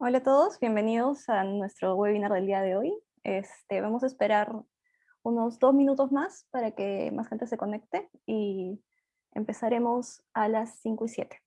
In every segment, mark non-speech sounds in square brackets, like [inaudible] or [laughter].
Hola a todos, bienvenidos a nuestro webinar del día de hoy. Este, vamos a esperar unos dos minutos más para que más gente se conecte y empezaremos a las 5 y 7.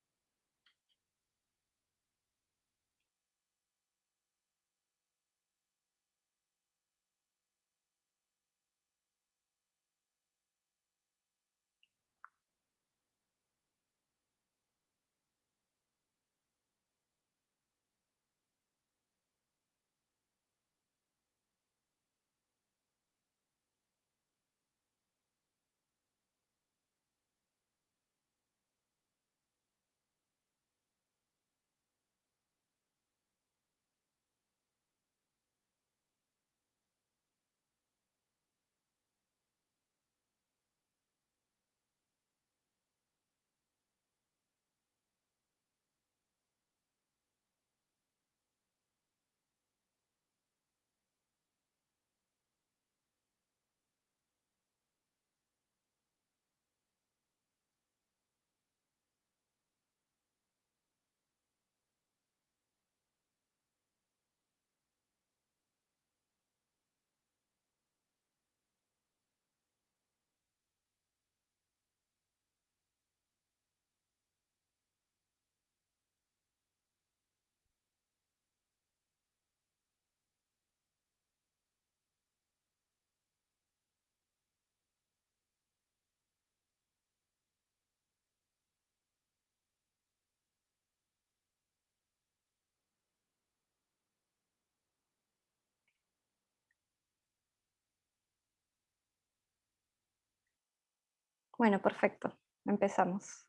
Bueno, perfecto. Empezamos.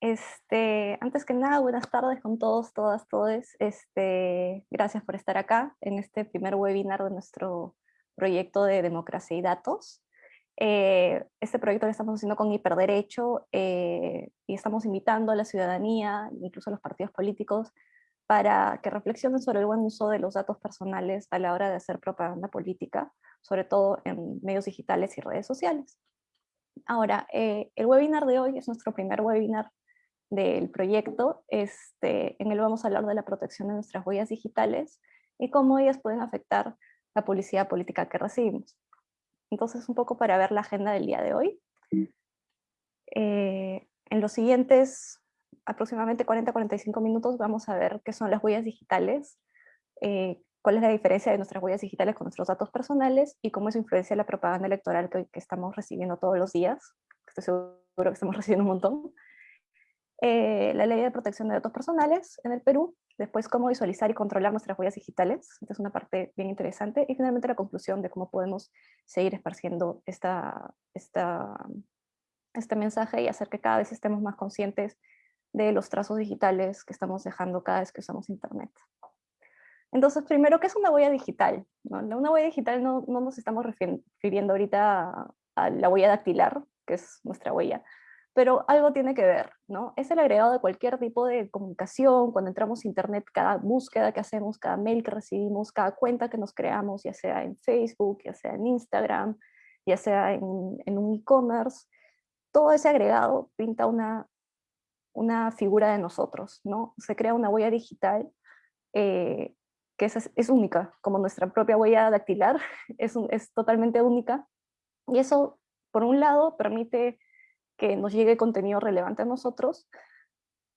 Este, antes que nada, buenas tardes con todos, todas, todes. Este, gracias por estar acá en este primer webinar de nuestro proyecto de democracia y datos. Eh, este proyecto lo estamos haciendo con Hiperderecho eh, y estamos invitando a la ciudadanía, incluso a los partidos políticos, para que reflexionen sobre el buen uso de los datos personales a la hora de hacer propaganda política, sobre todo en medios digitales y redes sociales. Ahora, eh, el webinar de hoy es nuestro primer webinar del proyecto. Este, en él vamos a hablar de la protección de nuestras huellas digitales y cómo ellas pueden afectar la publicidad política que recibimos. Entonces, un poco para ver la agenda del día de hoy. Eh, en los siguientes aproximadamente 40-45 minutos vamos a ver qué son las huellas digitales, eh, cuál es la diferencia de nuestras huellas digitales con nuestros datos personales y cómo eso influencia la propaganda electoral que, estamos recibiendo todos los días. Estoy seguro que estamos [laughs] recibiendo un montón. Eh, la ley de protección de datos personales en el Perú, después cómo visualizar y controlar nuestras huellas digitales, esta es una parte bien interesante, y finalmente la conclusión de cómo podemos seguir esparciendo esta, esta, este mensaje y hacer que cada vez estemos más conscientes de los trazos digitales que estamos dejando cada vez que usamos Internet. Entonces, primero, ¿qué es una huella digital? Una huella digital no, no nos estamos refiriendo ahorita a, la huella dactilar, que es nuestra huella, pero algo tiene que ver, ¿no? Es el agregado de cualquier tipo de comunicación, cuando entramos a internet, cada búsqueda que hacemos, cada mail que recibimos, cada cuenta que nos creamos, ya sea en Facebook, ya sea en Instagram, ya sea en, en un e-commerce, todo ese agregado pinta una, una figura de nosotros, ¿no? Se crea una huella digital eh, que es, única, como nuestra propia huella dactilar, [laughs] es, es totalmente única. Y eso, por un lado, permite que nos llegue contenido relevante a nosotros,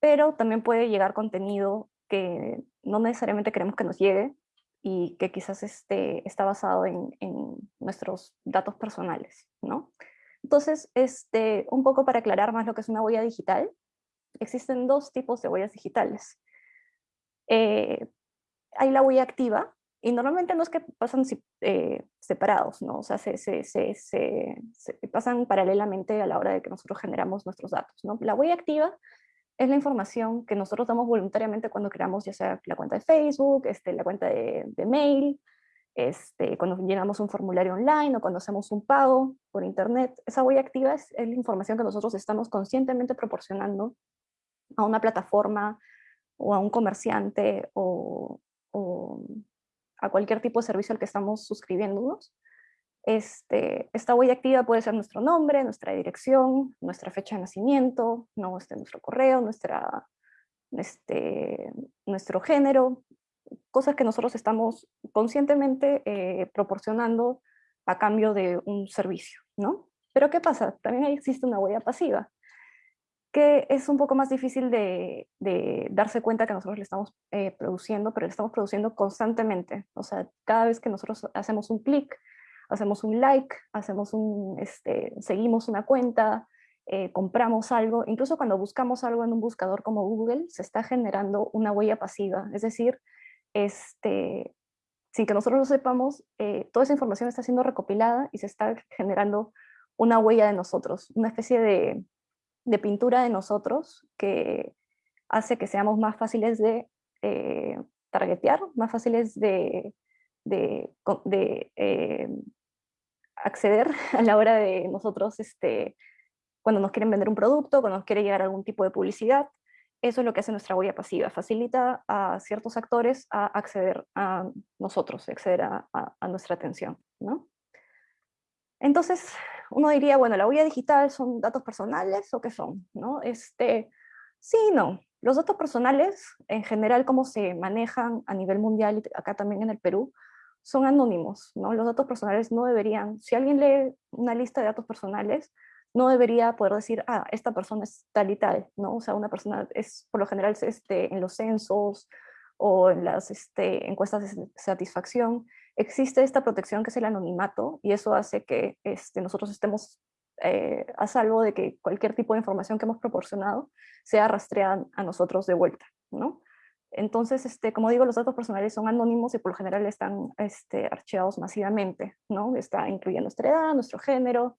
pero también puede llegar contenido que no necesariamente queremos que nos llegue y que quizás esté, está basado en, en nuestros datos personales, ¿no? Entonces, este, un poco para aclarar más lo que es una huella digital, existen dos tipos de huellas digitales. Eh, hay la huella activa, y normalmente no es que pasan eh, separados, ¿no? O sea, se, se, se, se, pasan paralelamente a la hora de que nosotros generamos nuestros datos, ¿no? La huella activa es la información que nosotros damos voluntariamente cuando creamos ya sea la cuenta de Facebook, este, la cuenta de, de mail, este, cuando llenamos un formulario online o cuando hacemos un pago por internet. Esa huella activa es, es la información que nosotros estamos conscientemente proporcionando a una plataforma o a un comerciante o, o a cualquier tipo de servicio al que estamos suscribiéndonos. Este, esta huella activa puede ser nuestro nombre, nuestra dirección, nuestra fecha de nacimiento, no, este, nuestro correo, nuestra, este, nuestro género, cosas que nosotros estamos conscientemente eh, proporcionando a cambio de un servicio, ¿no? Pero ¿qué pasa? También existe una huella pasiva, que es un poco más difícil de, darse cuenta que nosotros le estamos eh, produciendo, pero le estamos produciendo constantemente. O sea, cada vez que nosotros hacemos un clic, hacemos un like, hacemos un, este, seguimos una cuenta, eh, compramos algo, incluso cuando buscamos algo en un buscador como Google, se está generando una huella pasiva. Es decir, este, sin que nosotros lo sepamos, eh, toda esa información está siendo recopilada y se está generando una huella de nosotros, una especie de, pintura de nosotros que hace que seamos más fáciles de eh, targetear, más fáciles de, eh, acceder [laughs] a la hora de nosotros, este, cuando nos quieren vender un producto, cuando nos quiere llegar algún tipo de publicidad, eso es lo que hace nuestra huella pasiva, facilita a ciertos actores a acceder a nosotros, acceder a, nuestra atención. ¿no? Entonces, uno diría, bueno, la huella digital son datos personales o qué son, ¿no? Este, sí, no. Los datos personales, en general, como se manejan a nivel mundial y acá también en el Perú, son anónimos, ¿no? Los datos personales no deberían, si alguien lee una lista de datos personales, no debería poder decir, ah, esta persona es tal y tal, ¿no? O sea, una persona es, por lo general, este, en los censos o en las este, encuestas de satisfacción, existe esta protección que es el anonimato y eso hace que este, nosotros estemos eh, a salvo de que cualquier tipo de información que hemos proporcionado sea rastreada a nosotros de vuelta, ¿no? Entonces, este, como digo, los datos personales son anónimos y por lo general están este, archivados masivamente, ¿no? Está incluyendo nuestra edad, nuestro género,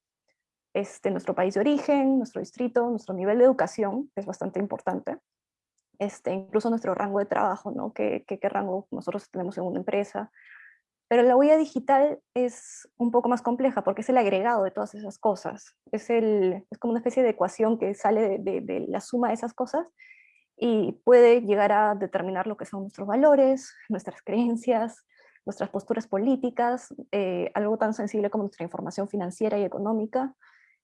este, nuestro país de origen, nuestro distrito, nuestro nivel de educación, que es bastante importante, este, incluso nuestro rango de trabajo, ¿no? ¿Qué, qué, rango nosotros tenemos en una empresa. Pero la huella digital es un poco más compleja porque es el agregado de todas esas cosas. Es, el, es como una especie de ecuación que sale de, la suma de esas cosas y puede llegar a determinar lo que son nuestros valores, nuestras creencias, nuestras posturas políticas, eh, algo tan sensible como nuestra información financiera y económica,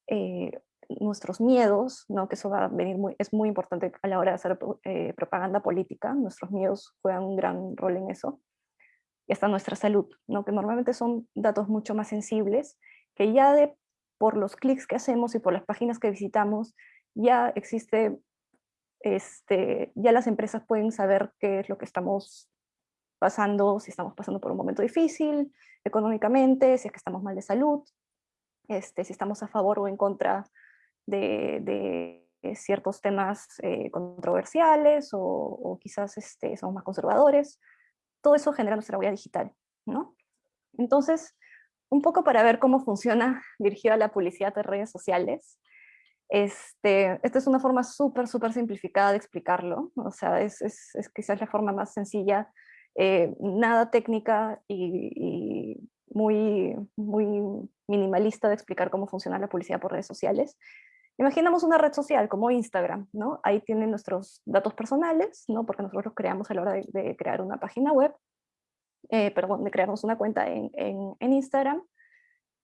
eh, nuestros miedos, ¿no? que eso va a venir muy, es muy importante a la hora de hacer eh, propaganda política, nuestros miedos juegan un gran rol en eso, y hasta nuestra salud, ¿no? que normalmente son datos mucho más sensibles, que ya de, por los clics que hacemos y por las páginas que visitamos, ya existe, este, ya las empresas pueden saber qué es lo que estamos pasando, si estamos pasando por un momento difícil económicamente, si es que estamos mal de salud, este, si estamos a favor o en contra de, ciertos temas eh, controversiales o, quizás este, somos más conservadores. Todo eso genera nuestra huella digital, ¿no? Entonces, un poco para ver cómo funciona [laughs] dirigida la publicidad de redes sociales. Este, esta es una forma súper, súper simplificada de explicarlo. O sea, es, quizás la forma más sencilla, eh, nada técnica y, y muy, muy minimalista de explicar cómo funciona la publicidad por redes sociales. Imaginamos una red social como Instagram, ¿no? Ahí tienen nuestros datos personales, ¿no? Porque nosotros los creamos a la hora de, crear una página web, eh, perdón, de crearnos una cuenta en, en, Instagram,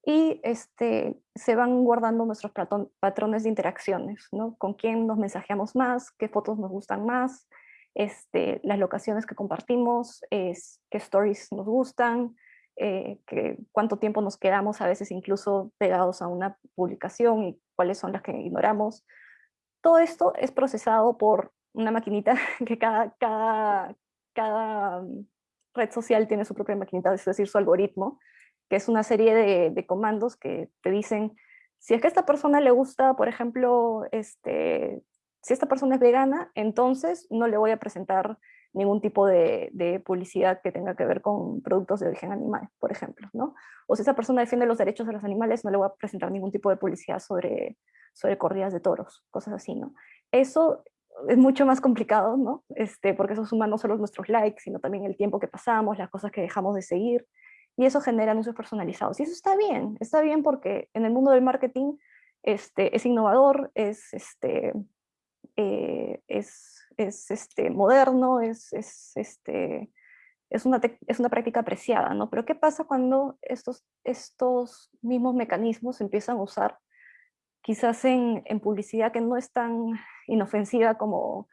y este, se van guardando nuestros patrones de interacciones, ¿no? Con quién nos mensajeamos más, qué fotos nos gustan más, este, las locaciones que compartimos, es, qué stories nos gustan, eh, que cuánto tiempo nos quedamos a veces incluso pegados a una publicación y cuáles son las que ignoramos. Todo esto es procesado por una maquinita [laughs] que cada, cada, cada mm, red social tiene su propia maquinita, es decir, su algoritmo, que es una serie de, de comandos que te dicen, si es que a esta persona le gusta, por ejemplo, este, si esta persona es vegana, entonces no le voy a presentar ningún tipo de, publicidad que tenga que ver con productos de origen animal, por ejemplo, ¿no? O si esa persona defiende los derechos de los animales, no le voy a presentar ningún tipo de publicidad sobre, sobre corridas de toros, cosas así, ¿no? Eso es mucho más complicado, ¿no? Este, porque eso suma no solo nuestros likes, sino también el tiempo que pasamos, las cosas que dejamos de seguir, y eso genera anuncios personalizados. Y eso está bien, está bien porque en el mundo del marketing este, es innovador, es, este, eh, es es este, moderno, es, es, este, es, una es una práctica apreciada, ¿no? Pero ¿qué pasa cuando estos, estos mismos mecanismos se empiezan a usar quizás en, en, publicidad que no es tan inofensiva como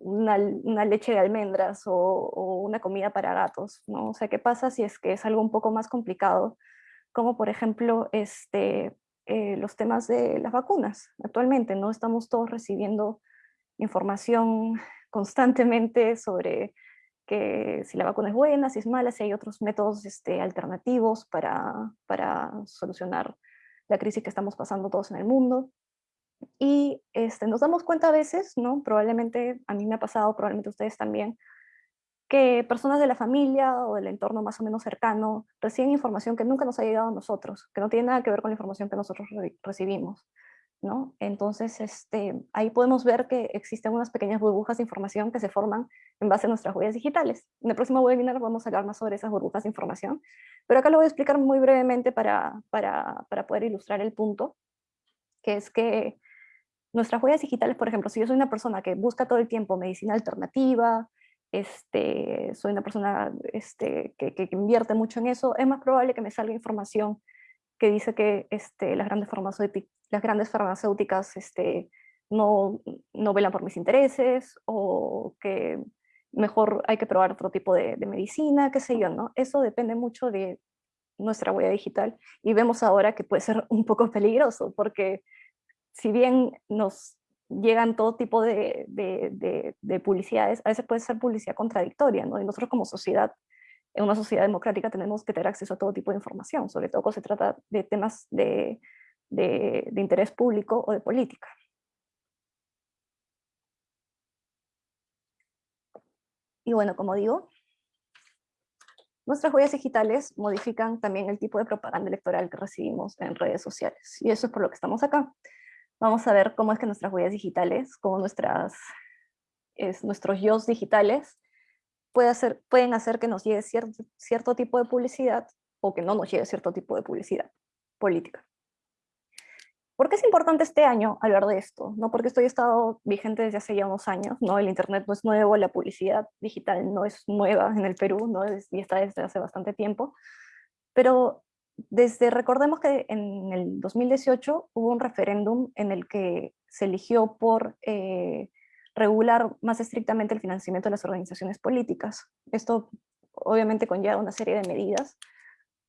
una, leche de almendras o, una comida para gatos, ¿no? O sea, ¿qué pasa si es que es algo un poco más complicado? Como por ejemplo, este, eh, los temas de las vacunas. Actualmente no estamos todos recibiendo información constantemente sobre que si la vacuna es buena, si es mala, si hay otros métodos este, alternativos para, para solucionar la crisis que estamos pasando todos en el mundo. Y este, nos damos cuenta a veces, ¿no? probablemente a mí me ha pasado, probablemente ustedes también, que personas de la familia o del entorno más o menos cercano reciben información que nunca nos ha llegado a nosotros, que no tiene nada que ver con la información que nosotros recibimos. ¿No? Entonces, este, ahí podemos ver que existen unas pequeñas burbujas de información que se forman en base a nuestras huellas digitales. En el próximo webinar vamos a hablar más sobre esas burbujas de información, pero acá lo voy a explicar muy brevemente para, poder ilustrar el punto, que es que nuestras huellas digitales, por ejemplo, si yo soy una persona que busca todo el tiempo medicina alternativa, este, soy una persona este, que, invierte mucho en eso, es más probable que me salga información que dice que este, las, grandes farmacéuticas, las grandes farmacéuticas este, no, no velan por mis intereses o que mejor hay que probar otro tipo de, de, medicina, qué sé yo, ¿no? Eso depende mucho de nuestra huella digital y vemos ahora que puede ser un poco peligroso porque si bien nos llegan todo tipo de, de, publicidades, a veces puede ser publicidad contradictoria, ¿no? Y nosotros como sociedad, en una sociedad democrática tenemos que tener acceso a todo tipo de información, sobre todo cuando se trata de temas de, interés público o de política. Y bueno, como digo, nuestras huellas digitales modifican también el tipo de propaganda electoral que recibimos en redes sociales. Y eso es por lo que estamos acá vamos a ver cómo es que nuestras huellas digitales, como nuestras, es, nuestros yo digitales, puede hacer, pueden hacer que nos llegue cierto, cierto tipo de publicidad o que no nos llegue cierto tipo de publicidad política. ¿Por qué es importante este año hablar de esto? ¿No? Porque esto ya ha estado vigente desde hace ya unos años, ¿no? el Internet no es nuevo, la publicidad digital no es nueva en el Perú, ¿no? y está desde hace bastante tiempo, pero desde, recordemos que en el 2018 hubo un referéndum en el que se eligió por eh, regular más estrictamente el financiamiento de las organizaciones políticas. Esto obviamente conlleva una serie de medidas,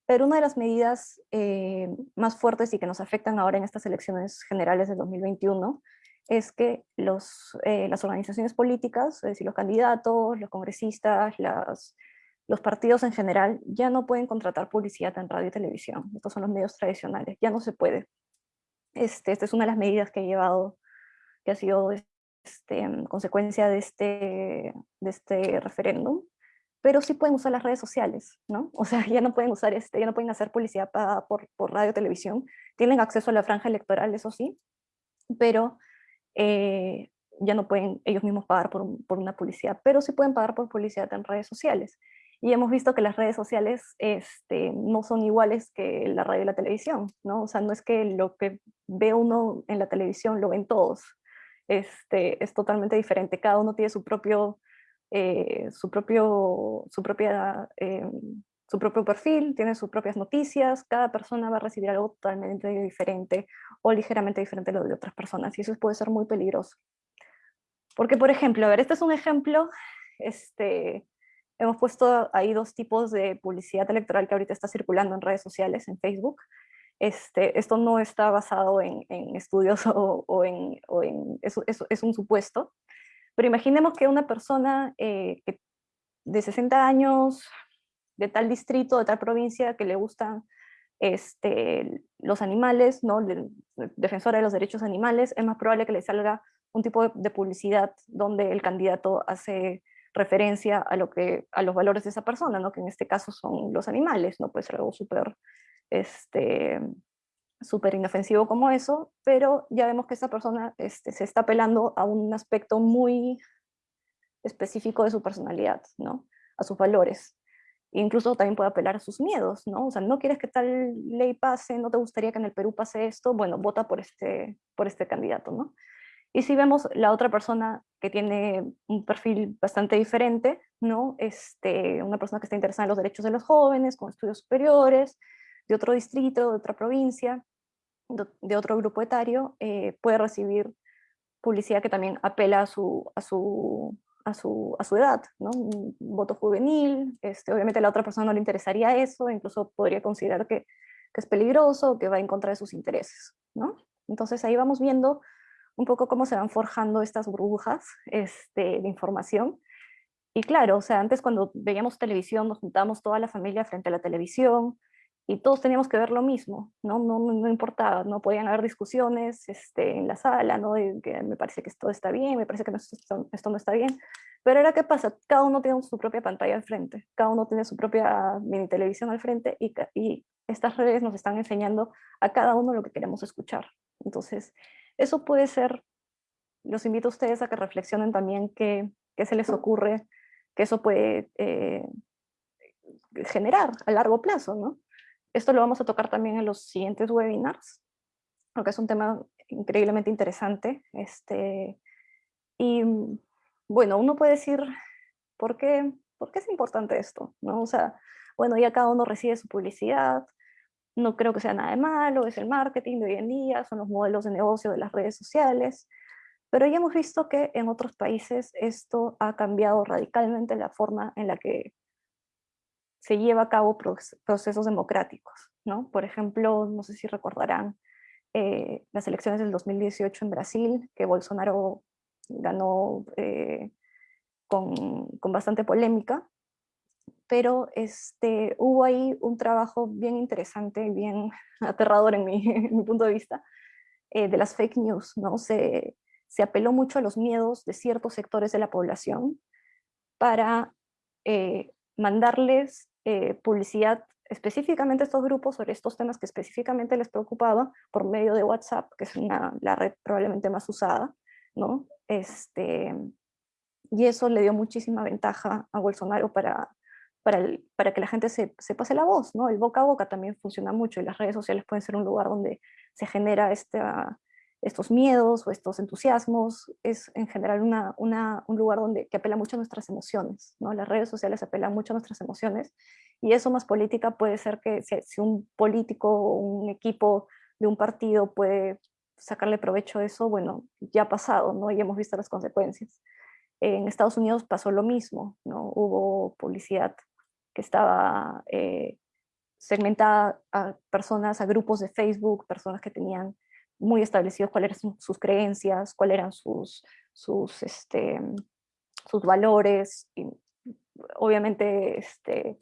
pero una de las medidas eh, más fuertes y que nos afectan ahora en estas elecciones generales de 2021 es que los, eh, las organizaciones políticas, es decir, los candidatos, los congresistas, las los partidos en general ya no pueden contratar publicidad en radio y televisión. Estos son los medios tradicionales, ya no se puede. Este, esta es una de las medidas que ha llevado, que ha sido este, consecuencia de este, de este referéndum, pero sí pueden usar las redes sociales, ¿no? O sea, [laughs] ya no pueden usar este, ya no pueden hacer publicidad pagada por, por radio televisión, tienen acceso a la franja electoral, eso sí, pero eh, ya no pueden ellos mismos pagar por, por, una publicidad, pero sí pueden pagar por publicidad en redes sociales y hemos visto que las redes sociales este, no son iguales que la radio y la televisión, ¿no? O sea, no es que lo que ve uno en la televisión lo ven todos, este, es totalmente diferente, cada uno tiene su propio, eh, su propio, su propia, eh, su propio perfil, tiene sus propias noticias, cada persona va a recibir algo totalmente diferente o ligeramente diferente de lo de otras personas, y eso puede ser muy peligroso. Porque, por ejemplo, a ver, este es un ejemplo, este, hemos puesto ahí dos tipos de publicidad electoral que ahorita está circulando en redes sociales, en Facebook. Este, esto no está basado en, estudios [laughs] o, en, es un supuesto, pero imaginemos que una persona eh, de 60 años, de tal distrito, de tal provincia, que le gustan este, los animales, ¿no? defensora de los derechos animales, es más probable que le salga un tipo de publicidad donde el candidato hace referencia a, lo que, a los valores de esa persona, ¿no? que en este caso son los animales, no puede ser algo súper este, súper inofensivo como eso, pero ya vemos que esa persona este, se está apelando a un aspecto muy específico de su personalidad, ¿no? a sus valores. Incluso también puede apelar a sus miedos, ¿no? O sea, no quieres que tal ley pase, no te gustaría que en el Perú pase esto, bueno, vota por este, por este candidato, ¿no? Y si vemos la otra persona que tiene un perfil bastante diferente, ¿no? este, una persona que está interesada en los derechos de los jóvenes, con estudios superiores, de otro distrito, de otra provincia, de otro grupo etario, eh, puede recibir publicidad que también apela a su, a su, a su, a su edad, ¿no? Un voto juvenil, este, obviamente a la otra persona no le interesaría eso, incluso podría considerar que, que es peligroso, que va en contra de sus intereses, ¿no? Entonces ahí vamos viendo un poco cómo se van forjando estas burbujas este, de información. Y claro, o sea, antes cuando veíamos televisión nos juntábamos toda la familia frente a la televisión, y todos teníamos que ver lo mismo, ¿no? No, no, importaba, no podían haber discusiones este, en la sala, ¿no? De que me parece que esto está bien, me parece que esto, esto, no está bien, pero ahora ¿qué pasa? Cada uno tiene su propia pantalla al frente, cada uno tiene su propia mini televisión al frente y, y estas redes nos están enseñando a cada uno lo que queremos escuchar. Entonces, eso puede ser, los invito a ustedes a que reflexionen también qué, qué se les ocurre, que eso puede eh, generar a largo plazo, ¿no? Esto lo vamos a tocar también en los siguientes webinars, porque es un tema increíblemente interesante. Este, y bueno, uno puede decir, ¿por qué, ¿por qué es importante esto? ¿No? O sea, bueno, ya cada uno recibe su publicidad, no creo que sea nada de malo, es el marketing de hoy en día, son los modelos de negocio de las redes sociales, pero ya hemos visto que en otros países esto ha cambiado radicalmente la forma en la que se lleva a cabo procesos democráticos. ¿no? Por ejemplo, no sé si recordarán eh, las elecciones del 2018 en Brasil, que Bolsonaro ganó eh, con, con, bastante polémica, pero este, hubo ahí un trabajo bien interesante, bien [laughs] aterrador en mi, mi punto de vista, eh, de las fake news. ¿no? Se, se apeló mucho a los miedos de ciertos sectores de la población para mandarles eh, publicidad específicamente a estos grupos sobre estos temas que específicamente les preocupaba por medio de WhatsApp, que es una, la red probablemente más usada, ¿no? Este, y eso le dio muchísima ventaja a Bolsonaro para, para, para que la gente se, se, pase la voz, ¿no? El boca a boca también funciona mucho y las redes sociales pueden ser un lugar donde se genera esta, estos miedos o estos entusiasmos, es en general una, una, un lugar donde, que apela mucho a nuestras emociones. ¿no? Las redes sociales apelan mucho a nuestras emociones y eso más política puede ser que si, un político o un equipo de un partido puede sacarle provecho a eso, bueno, ya ha pasado ¿no? y hemos visto las consecuencias. En Estados Unidos pasó lo mismo, ¿no? hubo publicidad que estaba eh, segmentada a personas, a grupos de Facebook, personas que tenían muy establecidos cuáles eran sus creencias, cuáles eran sus, sus, este, sus valores. Y obviamente este,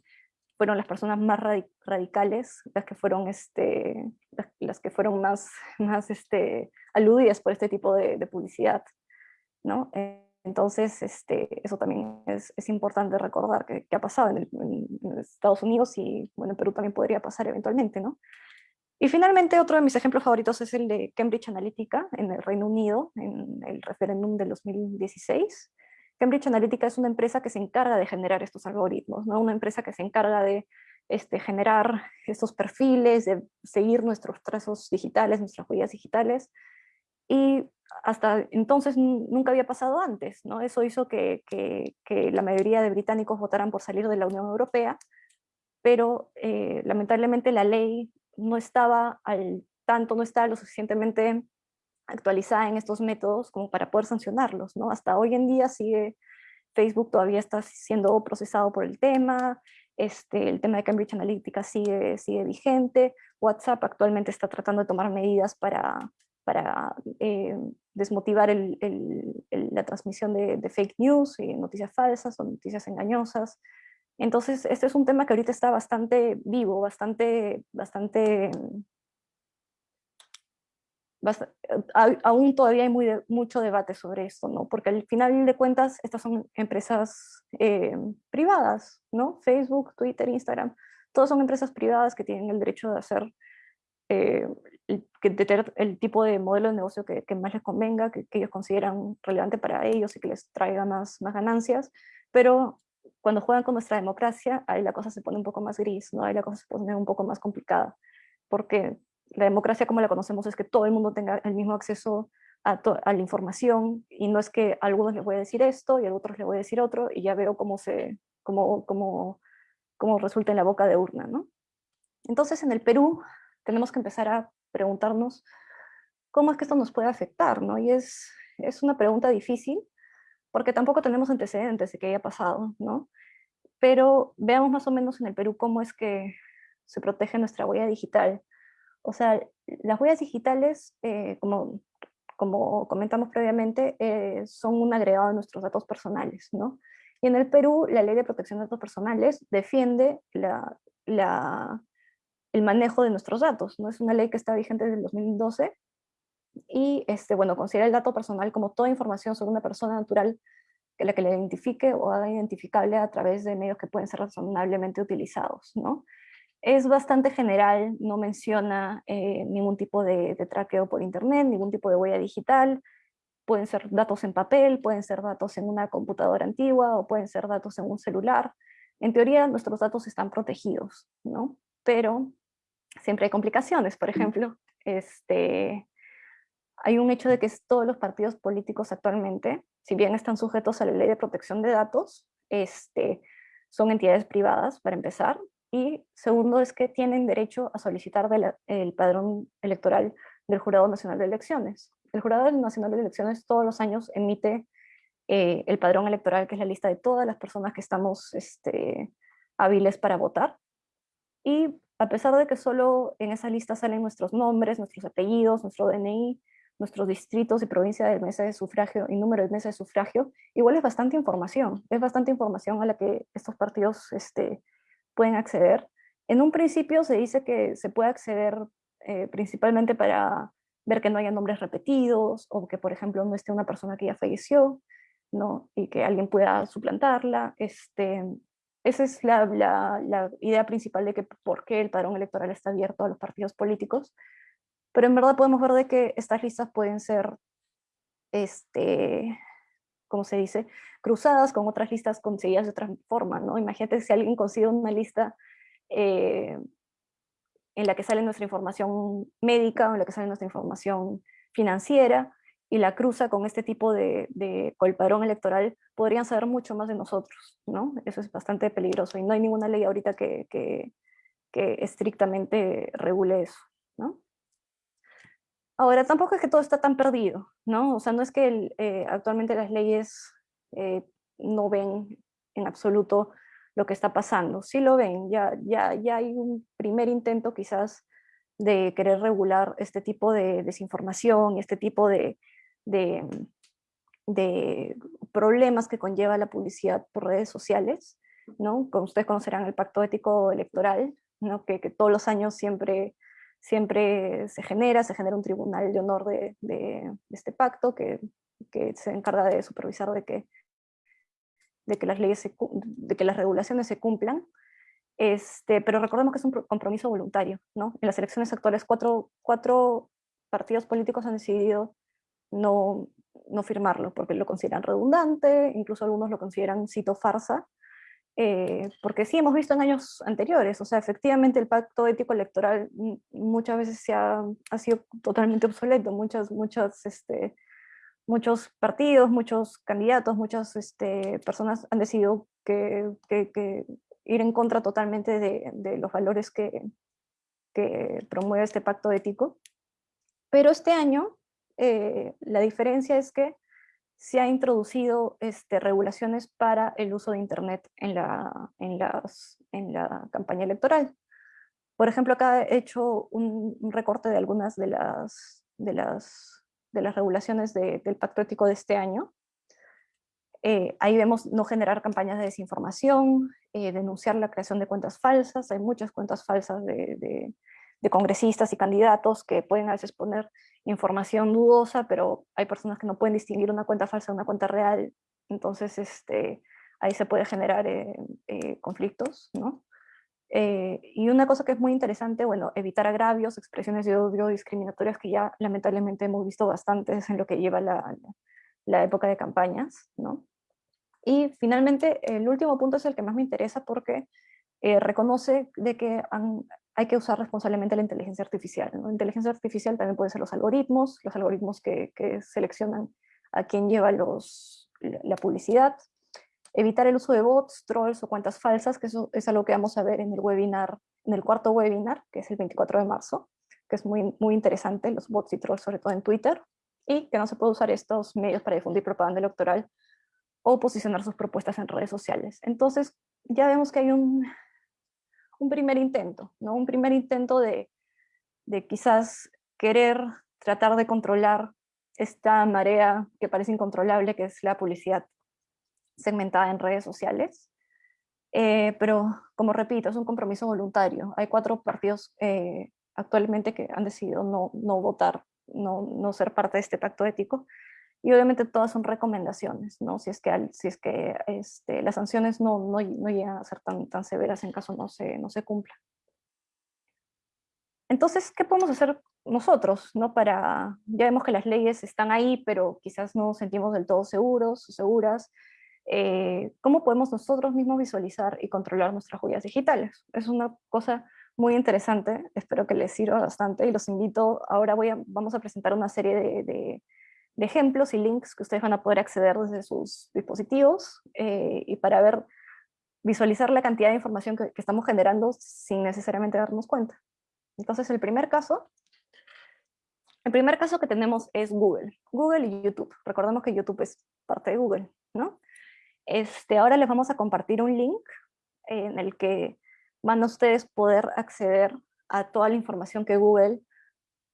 fueron las personas más radicales las que fueron, este, las, que fueron más, [laughs] más este, aludidas por este tipo de, publicidad. ¿no? Entonces, este, eso también es, es importante recordar que, que ha pasado en, en, Estados Unidos y bueno, en Perú también podría pasar eventualmente. ¿no? Y finalmente otro de mis ejemplos favoritos es el de Cambridge Analytica en el Reino Unido, en el referéndum de 2016. Cambridge Analytica es una empresa que se encarga de generar estos algoritmos, ¿no? una empresa que se encarga de este, generar estos perfiles, de seguir nuestros trazos digitales, nuestras huellas digitales, y hasta entonces nunca había pasado antes. ¿no? Eso hizo que, la mayoría de británicos votaran por salir de la Unión Europea, pero eh, lamentablemente la ley no estaba al tanto, no estaba lo suficientemente actualizada en estos métodos como para poder sancionarlos. ¿no? Hasta hoy en día sigue, Facebook todavía está siendo procesado por el tema, este, el tema de Cambridge Analytica sigue, sigue vigente, WhatsApp actualmente está tratando de tomar medidas para, para eh, desmotivar la transmisión de, de, fake news y noticias falsas o noticias engañosas. Entonces, este es un tema que ahorita está bastante vivo, bastante, bastante, aún todavía hay mucho debate sobre esto, ¿no? Porque al final de cuentas, estas son empresas eh, privadas, ¿no? Facebook, Twitter, Instagram, todas son empresas privadas que tienen el derecho de hacer, eh, que, tener el tipo de modelo de negocio que, más les convenga, que, ellos consideran relevante para ellos y que les traiga más ganancias, pero cuando juegan con nuestra democracia, ahí la cosa se pone un poco más gris, ¿no? ahí la cosa se pone un poco más complicada, porque la democracia como la conocemos es que todo el mundo tenga el mismo acceso a, a, la información y no es que a algunos les voy a decir esto y a otros les voy a decir otro y ya veo cómo, se, cómo, cómo, cómo resulta en la boca de urna. ¿no? Entonces en el Perú tenemos que empezar a preguntarnos cómo es que esto nos puede afectar, ¿no? Y es, es una pregunta difícil, porque tampoco tenemos antecedentes de que haya pasado, ¿no? Pero veamos más o menos en el Perú cómo es que se protege nuestra huella digital. O sea, las huellas digitales, eh, como, como comentamos previamente, eh, son un agregado de nuestros datos personales, ¿no? Y en el Perú, la Ley de Protección de Datos Personales defiende la, la, el manejo de nuestros datos, ¿no? Es una ley que está vigente desde el 2012 y, este, bueno, considera el dato personal como toda información sobre una persona natural que la que le identifique o haga identificable a través de medios que pueden ser razonablemente utilizados, ¿no? Es bastante general, no menciona eh, ningún tipo de, de traqueo por internet, ningún tipo de huella digital, pueden ser datos en papel, pueden ser datos en una computadora antigua o pueden ser datos en un celular. En teoría nuestros datos están protegidos, ¿no? Pero siempre hay complicaciones, por ejemplo, este, hay un hecho de que todos los partidos políticos actualmente, si bien están sujetos a la ley de protección de datos, este, son entidades privadas, para empezar, y segundo es que tienen derecho a solicitar el padrón electoral del Jurado Nacional de Elecciones. El Jurado Nacional de Elecciones todos los años emite eh, el padrón electoral, que es la lista de todas las personas que estamos este, hábiles para votar. Y a pesar de que solo en esa lista salen nuestros nombres, nuestros apellidos, nuestro DNI, nuestros distritos y provincia del mes de sufragio y número de mesa de sufragio, igual es bastante información, es bastante información a la que estos partidos este, pueden acceder. En un principio se dice que se puede acceder eh, principalmente para ver que no haya nombres repetidos, o que por ejemplo no esté una persona que ya falleció, ¿no? y que alguien pueda suplantarla. Este, esa es la, la, la idea principal de que por qué el padrón electoral está abierto a los partidos políticos, pero en verdad podemos ver de que estas listas pueden ser, este, ¿cómo se dice?, cruzadas con otras listas conseguidas de otra forma, ¿no? Imagínate si alguien consigue una lista eh, en la que sale nuestra información médica o en la que sale nuestra información financiera y la cruza con este tipo de, de colparón electoral, podrían saber mucho más de nosotros, ¿no? Eso es bastante peligroso y no hay ninguna ley ahorita que, que, que estrictamente regule eso. Ahora, tampoco es que todo está tan perdido, ¿no? O sea, no es que eh, actualmente las leyes eh, no ven en absoluto lo que está pasando. Sí lo ven, ya, ya, ya hay un primer intento quizás de querer regular este tipo de desinformación y este tipo de, de, problemas que conlleva la publicidad por redes sociales, ¿no? Como ustedes conocerán el pacto ético electoral, ¿no? que todos los años siempre siempre se genera, se genera un tribunal de honor de, este pacto que, se encarga de supervisar de que, las, leyes de que las regulaciones se cumplan. Este, pero recordemos que es un compromiso voluntario. ¿no? En las elecciones actuales cuatro, cuatro partidos políticos han decidido no, no firmarlo porque lo consideran redundante, incluso algunos lo consideran cito farsa, eh, porque sí hemos visto en años anteriores, o sea, efectivamente el pacto ético electoral muchas veces se ha, ha sido totalmente obsoleto, muchas, muchas, este, muchos partidos, muchos candidatos, muchas este, personas han decidido que, que, ir en contra totalmente de, de los valores que, que, promueve este pacto ético. Pero este año eh, la diferencia es que se ha introducido este, regulaciones para el uso de Internet en la, en, las, en la campaña electoral. Por ejemplo, acá he hecho un, recorte de algunas de las, de las, de las regulaciones del Pacto Ético de este año. Eh, ahí vemos no generar campañas de desinformación, eh, denunciar la creación de cuentas falsas, hay muchas cuentas falsas de, de congresistas y candidatos que pueden a veces poner información dudosa, pero hay personas que no pueden distinguir una cuenta falsa de una cuenta real, entonces este, ahí se puede generar eh, eh, conflictos, ¿no? Eh, y una cosa que es muy interesante, bueno, evitar agravios, expresiones de odio discriminatorias que ya lamentablemente hemos visto bastantes en lo que lleva la, la época de campañas, ¿no? Y finalmente, el último punto es el que más me interesa porque reconoce de que hay que usar responsablemente la inteligencia artificial. La inteligencia artificial también puede ser los algoritmos, los algoritmos que, seleccionan a quien lleva los, la publicidad, evitar el uso de bots, trolls o cuentas falsas, que eso es algo que vamos a ver en el webinar, en el cuarto webinar, que es el 24 de marzo, que es muy, muy interesante, los bots y trolls, sobre todo en Twitter. y que no se puede usar estos medios para difundir propaganda electoral o posicionar sus propuestas en redes sociales. Entonces, ya vemos que hay un, un primer intento, ¿no? un primer intento de, de quizás querer tratar de controlar esta marea que parece incontrolable, que es la publicidad segmentada en redes sociales. Eh, pero, como repito, es un compromiso voluntario. Hay cuatro partidos eh, actualmente que han decidido no, no votar, no, no, ser parte de este pacto ético. Y obviamente todas son recomendaciones, ¿no? Si es que, si es que este, las sanciones no, no, no, llegan a ser tan, tan severas en caso no se, no se cumpla. Entonces, ¿qué podemos hacer nosotros? ¿no? Para, ya vemos que las leyes están ahí, pero quizás no nos sentimos del todo seguros o seguras. Eh, ¿Cómo podemos nosotros mismos visualizar y controlar nuestras huellas digitales? Es una cosa muy interesante, espero que les sirva bastante y los invito, ahora voy a, vamos a presentar una serie de, de, ejemplos y links que ustedes van a poder acceder desde sus dispositivos eh, y para ver, visualizar la cantidad de información que, que estamos generando sin necesariamente darnos cuenta. Entonces el primer caso, el primer caso que tenemos es Google, Google y YouTube. Recordemos que YouTube es parte de Google, ¿no? Este, ahora les vamos a compartir un link en el que van a ustedes poder acceder a toda la información que Google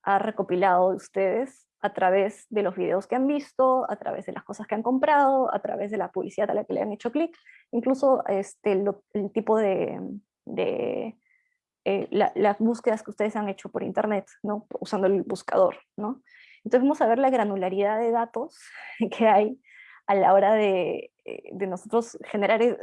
ha recopilado de ustedes a través de los videos que han visto, a través de las cosas que han comprado, a través de la publicidad a la que le han hecho clic, incluso este, el tipo de, eh, las búsquedas que ustedes han hecho por internet, ¿no? usando el buscador. ¿no? Entonces vamos a ver la granularidad de datos [laughs] que hay a la hora de, eh, de nosotros generar, eh,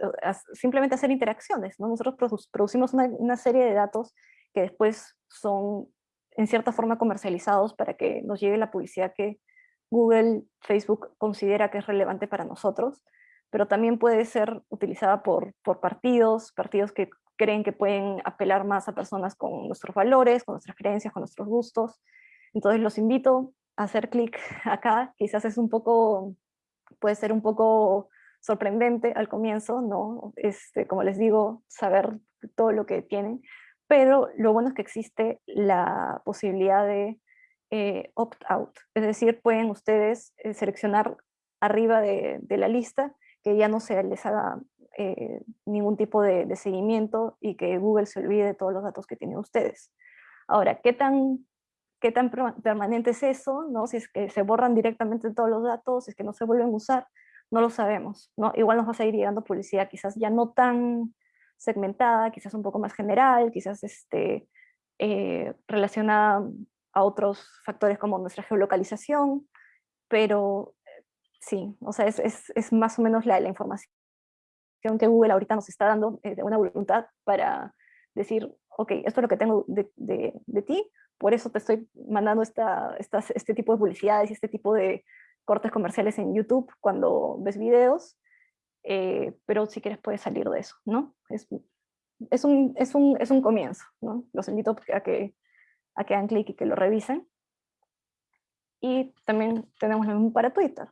simplemente hacer interacciones. ¿no? Nosotros producimos una, una, serie de datos que después son en cierta forma comercializados para que nos llegue la publicidad que Google, Facebook considera que es relevante para nosotros, pero también puede ser utilizada por, por partidos, partidos que creen que pueden apelar más a personas con nuestros valores, con nuestras creencias, con nuestros gustos. Entonces los invito a hacer clic [laughs] acá, quizás es un poco, puede ser un poco sorprendente al comienzo, ¿no? Este, como les digo, saber todo lo que tienen, pero lo bueno es que existe la posibilidad de eh, opt-out, es decir, pueden ustedes eh, seleccionar arriba de, de, la lista que ya no se les haga eh, ningún tipo de, seguimiento y que Google se olvide de todos los datos que tienen ustedes. Ahora, ¿qué tan, qué tan permanente es eso? ¿no? Si es que se borran directamente todos los datos, si es que no se vuelven a usar, no lo sabemos. ¿no? Igual nos va a seguir llegando publicidad quizás ya no tan segmentada, quizás un poco más general, quizás este, eh, relacionada a otros factores como nuestra geolocalización, pero eh, sí, o sea, es, es, es más o menos la, la información que Google ahorita nos está dando eh, de una voluntad para decir, ok, esto es lo que tengo de, de, ti, por eso te estoy mandando esta, este tipo de publicidades y este tipo de cortes comerciales en YouTube cuando ves videos, eh, pero si quieres puedes salir de eso, ¿no? Es, es, un, es, un, es un comienzo, ¿no? Los invito a que, a que hagan clic y que lo revisen. Y también tenemos lo mismo para Twitter.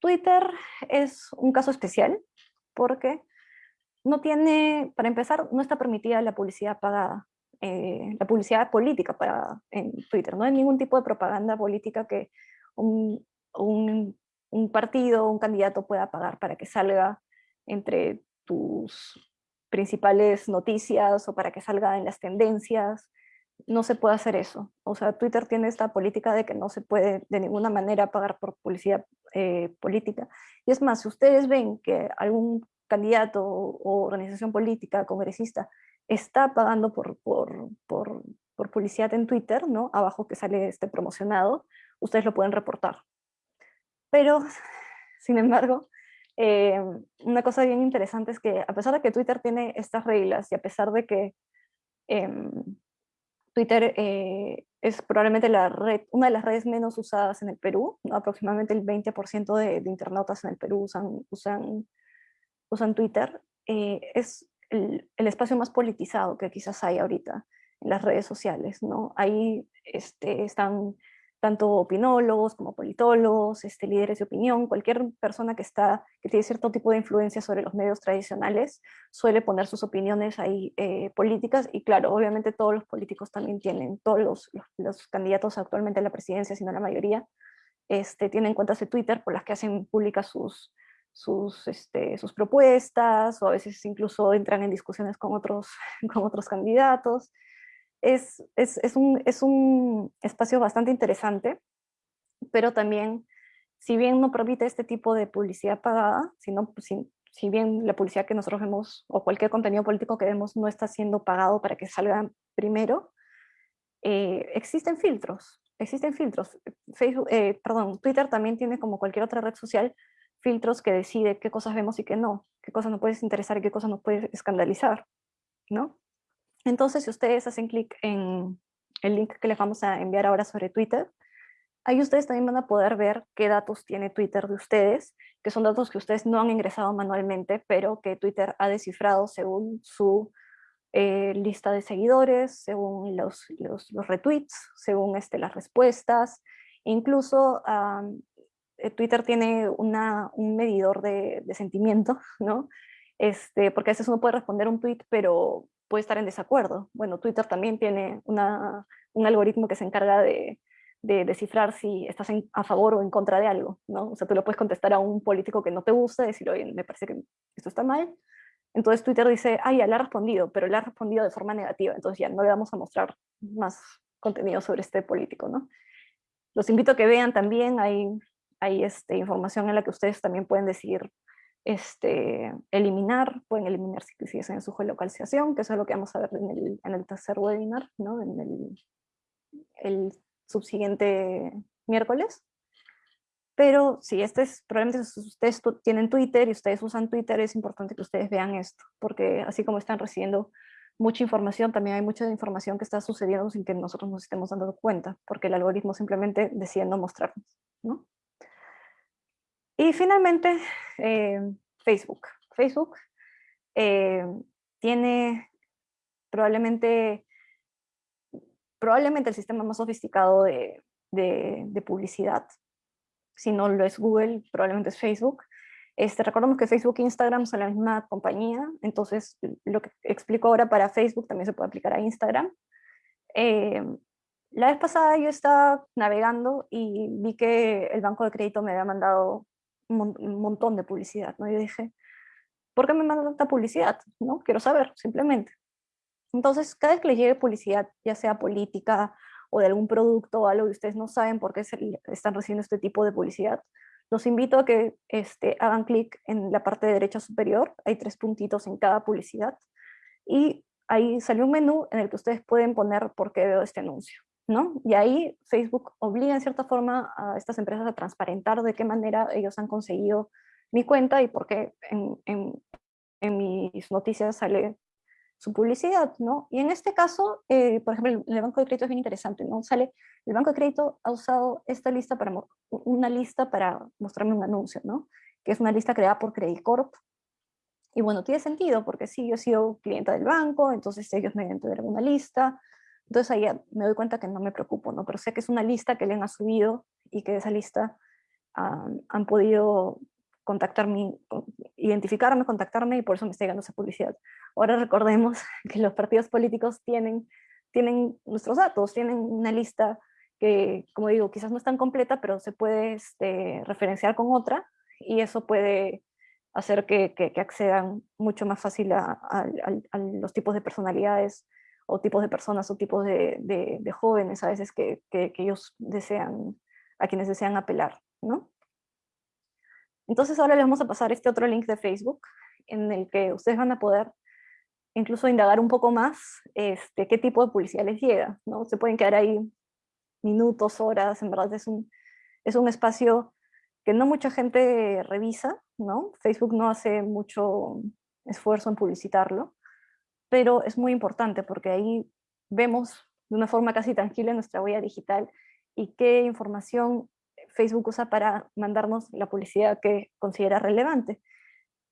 Twitter es un caso especial porque no tiene, para empezar, no está permitida la publicidad pagada, eh, la publicidad política para, en Twitter. No hay ningún tipo de propaganda política que un, un, un partido, un candidato pueda pagar para que salga entre tus principales noticias o para que salga en las tendencias. No se puede hacer eso. O sea, Twitter tiene esta política de que no se puede de ninguna manera pagar por publicidad eh, política. Y es más, si ustedes ven que algún candidato o organización política, congresista, está pagando por, por, por, por, publicidad en Twitter, ¿no? abajo que sale este promocionado, ustedes lo pueden reportar. Pero, sin embargo, eh, una cosa bien interesante es que a pesar de que Twitter tiene estas reglas y a pesar de que eh, Twitter eh, es probablemente la red, una de las redes menos usadas en el Perú, aproximadamente el 20% de, de, internautas en el Perú usan, usan, usan Twitter, eh, es el, el, espacio más politizado que quizás hay ahorita en las redes sociales. ¿no? Ahí este, están tanto opinólogos como politólogos, este, líderes de opinión, cualquier persona que, está, que tiene cierto tipo de influencia sobre los medios tradicionales suele poner sus opiniones ahí eh, políticas y claro, obviamente todos los políticos también tienen, todos los, los, candidatos actualmente a la presidencia, sino la mayoría, este, tienen cuentas de Twitter por las que hacen públicas sus, sus, este, sus propuestas, o a veces incluso entran en discusiones con otros, [laughs] con otros candidatos. Es, es, un, es un espacio bastante interesante, pero también, si bien no permite este tipo de publicidad pagada, sino, si, si bien la publicidad que nosotros vemos, o cualquier contenido político que vemos, no está siendo pagado para que salga primero, eh, existen filtros, existen filtros. Facebook, eh, perdón, Twitter también tiene como cualquier otra red social filtros que decide qué cosas vemos y qué no, qué cosas nos puedes interesar y qué cosas nos puedes escandalizar, ¿no? Entonces, si ustedes hacen clic en el link que les vamos a enviar ahora sobre Twitter, ahí ustedes también van a poder ver qué datos tiene Twitter de ustedes, que son datos que ustedes no han ingresado manualmente, pero que Twitter ha descifrado según su eh, lista de seguidores, según los, los, retweets, según este, las respuestas, incluso eh, Twitter tiene una, un medidor de, de, sentimiento, ¿no? Este, porque a veces uno puede responder un tweet, pero puede estar en desacuerdo. Bueno, Twitter también tiene una, un algoritmo que se encarga de, de descifrar si estás a favor o en contra de algo, ¿no? O sea, tú lo puedes contestar a un político que no te gusta, decir, oye, me parece que esto está mal. Entonces Twitter dice, ah, ya le ha respondido, pero le ha respondido de forma negativa, entonces ya no le vamos a mostrar más contenido sobre este político, ¿no? Los invito a que vean también, hay hay este, información en la que ustedes también pueden decidir este, eliminar, pueden eliminar si, si en su geolocalización, que eso es lo que vamos a ver en el, en tercer webinar, ¿no? en el, subsiguiente miércoles. Pero si este es, probablemente ustedes tienen Twitter y ustedes usan Twitter, es importante que ustedes vean esto, porque así como están recibiendo mucha información, también hay mucha información que está sucediendo sin que nosotros nos estemos dando cuenta, porque el algoritmo simplemente decide no mostrarnos. ¿no? Y finalmente, eh, Facebook. Facebook eh, tiene probablemente, probablemente el sistema más sofisticado de, de, publicidad. Si no lo es Google, probablemente es Facebook. Este, recordemos que Facebook e Instagram son la misma compañía, entonces lo que explico ahora para Facebook también se puede aplicar a Instagram. Eh, la vez pasada yo estaba navegando y vi que el banco de crédito me había mandado un montón de publicidad, ¿no? Yo dije, ¿por qué me mandan tanta publicidad? ¿no? Quiero saber, simplemente. Entonces, cada vez que les llegue publicidad, ya sea política o de algún producto o algo que ustedes no saben por qué están recibiendo este tipo de publicidad, los invito a que este, hagan clic en la parte de derecha superior, hay tres puntitos en cada publicidad, y ahí sale un menú en el que ustedes pueden poner por qué veo este anuncio. Y ahí Facebook obliga en cierta forma a estas empresas a transparentar de qué manera ellos han conseguido mi cuenta y por qué en, mis noticias sale su publicidad, ¿no? Y en este caso, eh, por ejemplo, el, Banco de Crédito es bien interesante, ¿no? Sale, el Banco de Crédito ha usado esta lista para, una lista para mostrarme un anuncio, ¿no? Que es una lista creada por Credit Corp. Y bueno, tiene sentido, porque sí, yo he sido clienta del banco, entonces ellos me tener una lista, entonces ahí me doy cuenta que no me preocupo, ¿no? Pero sé que es una lista que le han subido y que de esa lista han podido contactarme, identificarme, contactarme y por eso me está llegando esa publicidad. Ahora recordemos [laughs] que los partidos políticos tienen, tienen nuestros datos, tienen una lista que, como digo, quizás no es tan completa, pero se puede este, referenciar con otra y eso puede hacer que, que, accedan mucho más fácil a, a, los tipos de personalidades o tipos de personas o tipos de, de, jóvenes a veces que, que, ellos desean, a quienes desean apelar, ¿no? Entonces ahora les vamos a pasar este otro link de Facebook en el que ustedes van a poder incluso indagar un poco más este, qué tipo de publicidad les llega, ¿no? Se pueden quedar ahí minutos, horas, en verdad es un, es un espacio que no mucha gente revisa, ¿no? Facebook no hace mucho esfuerzo en publicitarlo, pero es muy importante porque ahí vemos de una forma casi tangible nuestra huella digital y qué información Facebook usa para mandarnos la publicidad que considera relevante.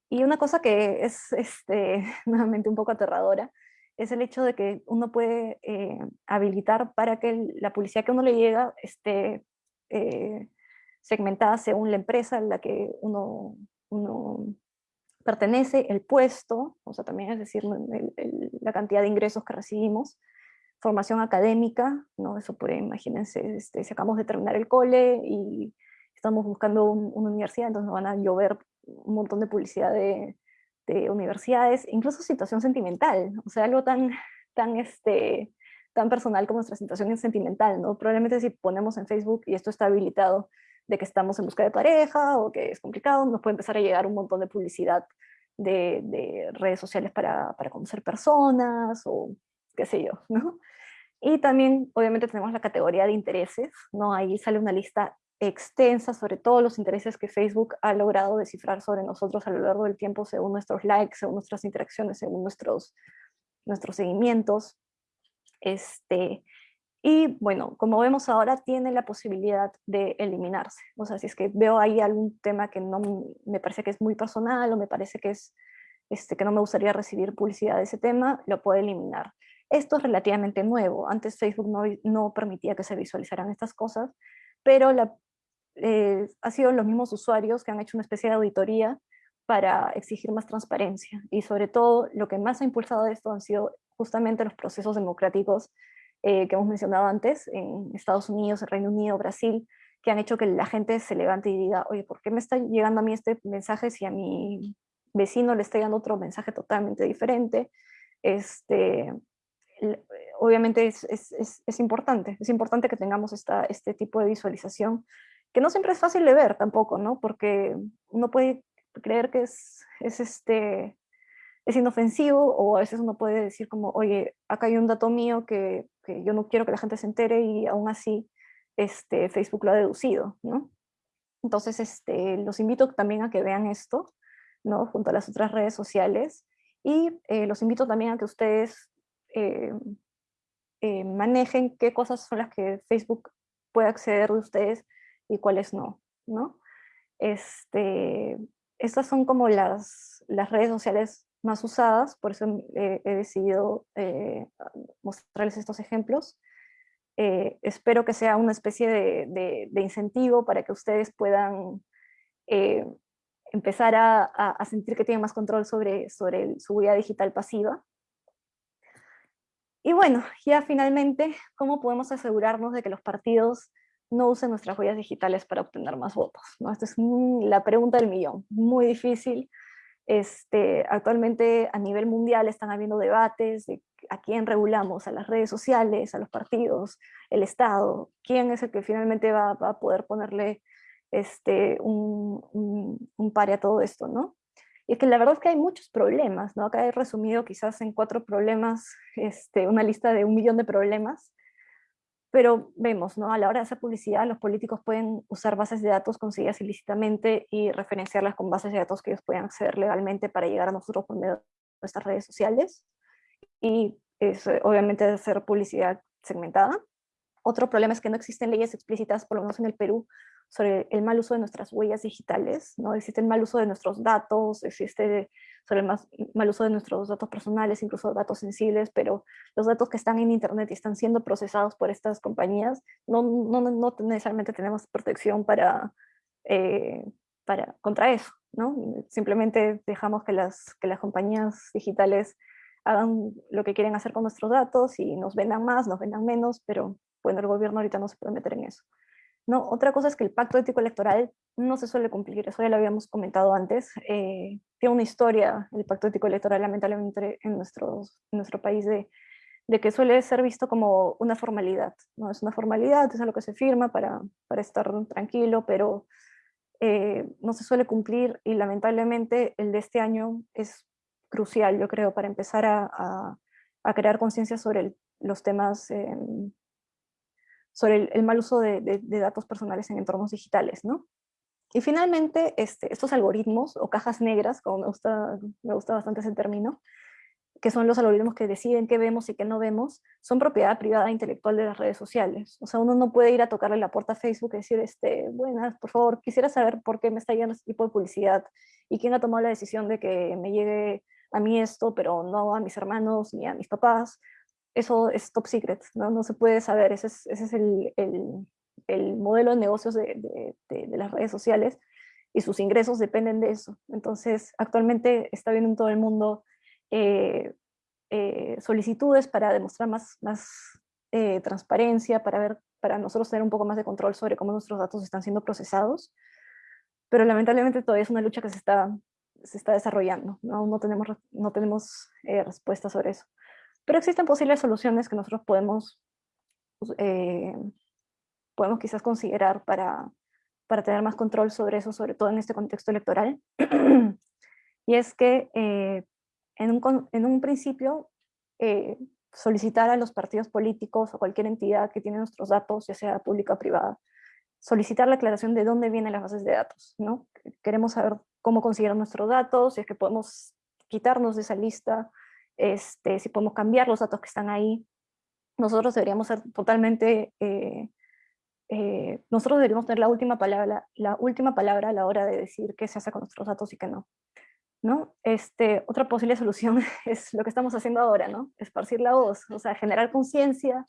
Y una cosa que es este, [laughs] nuevamente un poco aterradora es el hecho de que uno puede eh, habilitar para que la publicidad que uno le llega esté eh, segmentada según la empresa en la que uno, uno pertenece, el puesto, o sea, también es decir, la cantidad de ingresos que recibimos, formación académica, ¿no? Eso puede, imagínense, este, si acabamos de terminar el cole y estamos buscando una universidad, entonces nos van a llover un montón de publicidad de, de, universidades, incluso situación sentimental, o sea, algo tan, tan, este, tan personal como nuestra situación sentimental, ¿no? Probablemente si ponemos en Facebook, y esto está habilitado, de que estamos en busca de pareja o que es complicado, nos puede empezar a llegar un montón de publicidad de, de redes sociales para, para, conocer personas o qué sé yo, ¿no? Y también, obviamente, tenemos la categoría de intereses, ¿no? Ahí sale una lista extensa sobre todos los intereses que Facebook ha logrado descifrar sobre nosotros a lo largo del tiempo según nuestros likes, según nuestras interacciones, según nuestros, nuestros seguimientos. Este, y bueno, como vemos ahora, tiene la posibilidad de eliminarse. O sea, si es que veo ahí algún tema que no me parece que es muy personal o me parece que, es, este, que no me gustaría recibir publicidad de ese tema, lo puedo eliminar. Esto es relativamente nuevo. Antes Facebook no, no permitía que se visualizaran estas cosas, pero la, eh, ha sido los mismos usuarios que han hecho una especie de auditoría para exigir más transparencia. Y sobre todo, lo que más ha impulsado esto han sido justamente los procesos democráticos eh, que hemos mencionado antes, en Estados Unidos, Reino Unido, Brasil, que han hecho que la gente se levante y diga, oye, ¿por qué me está llegando a mí este mensaje si a mi vecino le está llegando otro mensaje totalmente diferente? Este, obviamente es, es, es, es, importante, es importante que tengamos esta, este tipo de visualización, que no siempre es fácil de ver tampoco, ¿no? Porque uno puede creer que es, es, este, es inofensivo o a veces uno puede decir como, oye, acá hay un dato mío que, que yo no quiero que la gente se entere y aún así este, Facebook lo ha deducido, ¿no? Entonces, este, los invito también a que vean esto, ¿no? Junto a las otras redes sociales y eh, los invito también a que ustedes eh, eh, manejen qué cosas son las que Facebook puede acceder de ustedes y cuáles no, ¿no? Este, estas son como las, las redes sociales más usadas, por eso he decidido mostrarles estos ejemplos. espero que sea una especie de, incentivo para que ustedes puedan empezar a, a, sentir que tienen más control sobre, sobre su huella digital pasiva y bueno, ya finalmente, ¿cómo podemos asegurarnos de que los partidos no usen nuestras huellas digitales para obtener más votos? ¿no? Esta es la pregunta del millón, muy difícil. Este, actualmente a nivel mundial están habiendo debates de a quién regulamos, a las redes sociales, a los partidos, el Estado, quién es el que finalmente va, a poder ponerle este, un, un, pare a todo esto, ¿no? Y es que la verdad es que hay muchos problemas, ¿no? Acá he resumido quizás en cuatro problemas, este, una lista de un millón de problemas, pero vemos, ¿no? A la hora de hacer publicidad, los políticos pueden usar bases de datos conseguidas ilícitamente y referenciarlas con bases de datos que ellos puedan acceder legalmente para llegar a nosotros por medio de nuestras redes sociales. Y es, obviamente hacer publicidad segmentada. Otro problema es que no existen leyes explícitas, por lo menos en el Perú, sobre el mal uso de nuestras huellas digitales, ¿no? Existe el mal uso de nuestros datos, existe sobre el mal uso de nuestros datos personales, incluso datos sensibles, pero los datos que están en Internet y están siendo procesados por estas compañías, no, no, no necesariamente tenemos protección para, eh, para, contra eso, ¿no? Simplemente dejamos que las, que las compañías digitales hagan lo que quieren hacer con nuestros datos y nos vendan más, nos vendan menos, pero bueno, el gobierno ahorita no se puede meter en eso. ¿No? Otra cosa es que el pacto ético electoral no se suele cumplir, eso ya lo habíamos comentado antes. Eh, tiene una historia el pacto ético electoral lamentablemente en, nuestros, en nuestro país de, de, que suele ser visto como una formalidad. ¿no? Es una formalidad, es algo que se firma para, para estar tranquilo, pero eh, no se suele cumplir y lamentablemente el de este año es crucial, yo creo, para empezar a, a, crear conciencia sobre los temas sobre el, mal uso de, datos personales en entornos digitales, ¿no? Y finalmente, este, estos algoritmos, o cajas negras, como me gusta, me gusta bastante ese término, que son los algoritmos que deciden qué vemos y qué no vemos, son propiedad privada intelectual de las redes sociales. O sea, uno no puede ir a tocarle la puerta a Facebook y decir, este, buenas, por favor, quisiera saber por qué me está llegando este tipo de publicidad y quién ha tomado la decisión de que me llegue a mí esto, pero no a mis hermanos ni a mis papás eso es top secret, ¿no? Se puede saber, ese es, el, el, el, modelo de negocios de, las redes sociales y sus ingresos dependen de eso. Entonces, actualmente está viendo en todo el mundo eh, eh, solicitudes para demostrar más, eh, transparencia, para ver para nosotros tener un poco más de control sobre cómo nuestros datos están siendo procesados, pero lamentablemente todavía es una lucha que se está, desarrollando, ¿no? tenemos, no tenemos respuestas sobre eso. Pero existen posibles soluciones que nosotros podemos, eh, podemos quizás considerar para, para tener más control sobre eso, sobre todo en este contexto electoral. [clears throat] y es que eh, en, un, en, un, principio eh, solicitar a los partidos políticos o cualquier entidad que tiene nuestros datos, ya sea pública o privada, solicitar la aclaración de dónde vienen las bases de datos. ¿no? Queremos saber cómo consiguieron nuestros datos, si es que podemos quitarnos de esa lista, este, si podemos cambiar los datos que están ahí. Nosotros deberíamos ser totalmente eh, eh, nosotros deberíamos tener la última, palabra, la última palabra a la hora de decir qué se hace con nuestros datos y qué no. ¿no? Este, otra posible solución [laughs] es lo que estamos haciendo ahora, ¿no? esparcir la voz, o sea, generar conciencia,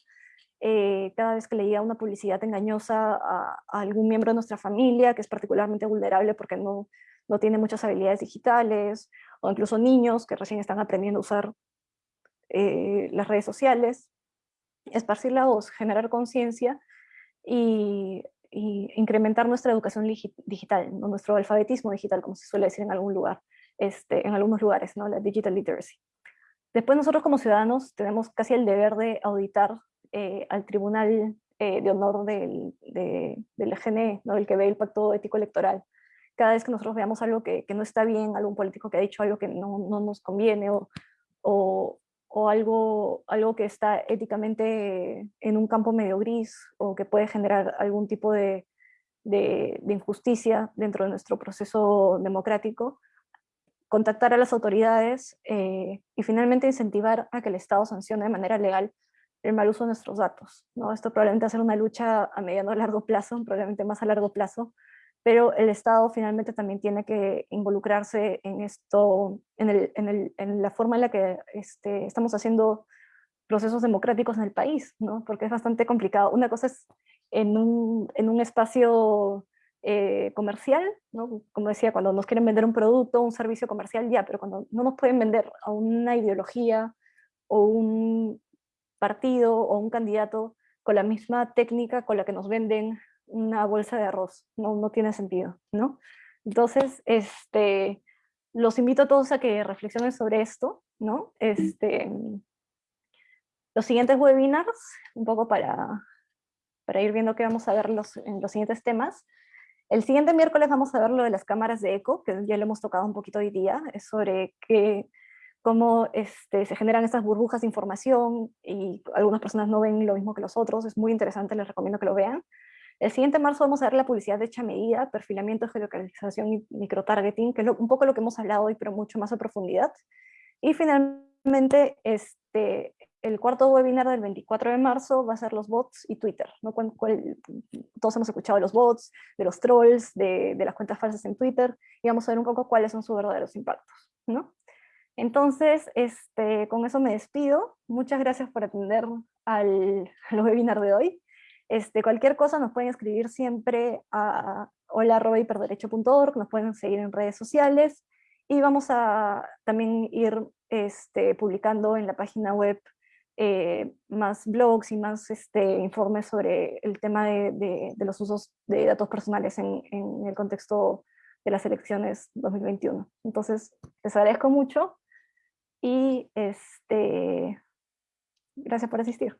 eh, cada vez que le llega una publicidad engañosa a, algún miembro de nuestra familia que es particularmente vulnerable porque no, no tiene muchas habilidades digitales, o incluso niños que recién están aprendiendo a usar eh, las redes sociales, esparcir la voz, generar conciencia y, incrementar nuestra educación digital, nuestro alfabetismo digital, como se suele decir en algún lugar, este, en algunos lugares, ¿no? la digital literacy. Después nosotros como ciudadanos tenemos casi el deber de auditar eh, al Tribunal eh, de Honor del, de, del EGNE, ¿no? el que ve el pacto ético electoral. Cada vez que nosotros veamos algo que, que no está bien, algún político que ha dicho algo que no, no nos conviene o, o, o algo, algo que está éticamente en un campo medio gris o que puede generar algún tipo de, de, injusticia dentro de nuestro proceso democrático, contactar a las autoridades eh, y finalmente incentivar a que el Estado sancione de manera legal el mal uso de nuestros datos. ¿no? Esto probablemente va a ser una lucha a mediano a largo plazo, probablemente más a largo plazo, pero el Estado finalmente también tiene que involucrarse en esto, en, el, en, el, en la forma en la que este, estamos haciendo procesos democráticos en el país, ¿no? porque es bastante complicado. Una cosa es en un, en un espacio eh, comercial, ¿no? como decía, cuando nos quieren vender un producto, un servicio comercial, ya, pero cuando no nos pueden vender a una ideología o un partido o un candidato con la misma técnica con la que nos venden una bolsa de arroz, no, no tiene sentido, ¿no? Entonces, este, los invito a todos a que reflexionen sobre esto, ¿no? Este, los siguientes webinars, un poco para, para ir viendo qué vamos a ver los, en los siguientes temas. El siguiente miércoles vamos a ver lo de las cámaras de eco, que ya lo hemos tocado un poquito hoy día, es sobre qué, cómo este, se generan estas burbujas de información y algunas personas no ven lo mismo que los otros, es muy interesante, les recomiendo que lo vean. El siguiente marzo vamos a ver la publicidad de hecha medida, perfilamiento, geolocalización y microtargeting, que es un poco lo que hemos hablado hoy, pero mucho más a profundidad. Y finalmente, este, el cuarto webinar del 24 de marzo va a ser los bots y Twitter. ¿no? todos hemos escuchado de los bots, de los trolls, de, las cuentas falsas en Twitter, y vamos a ver un poco cuáles son sus verdaderos impactos. ¿no? Entonces, este, con eso me despido. Muchas gracias por atender al, al webinar de hoy. Este, cualquier cosa nos pueden escribir siempre a hola.hiperderecho.org, nos pueden seguir en redes sociales y vamos a también ir este, publicando en la página web eh, más blogs y más este, informes sobre el tema de, los usos de datos personales en, el contexto de las elecciones 2021. Entonces, les agradezco mucho y este, gracias por asistir.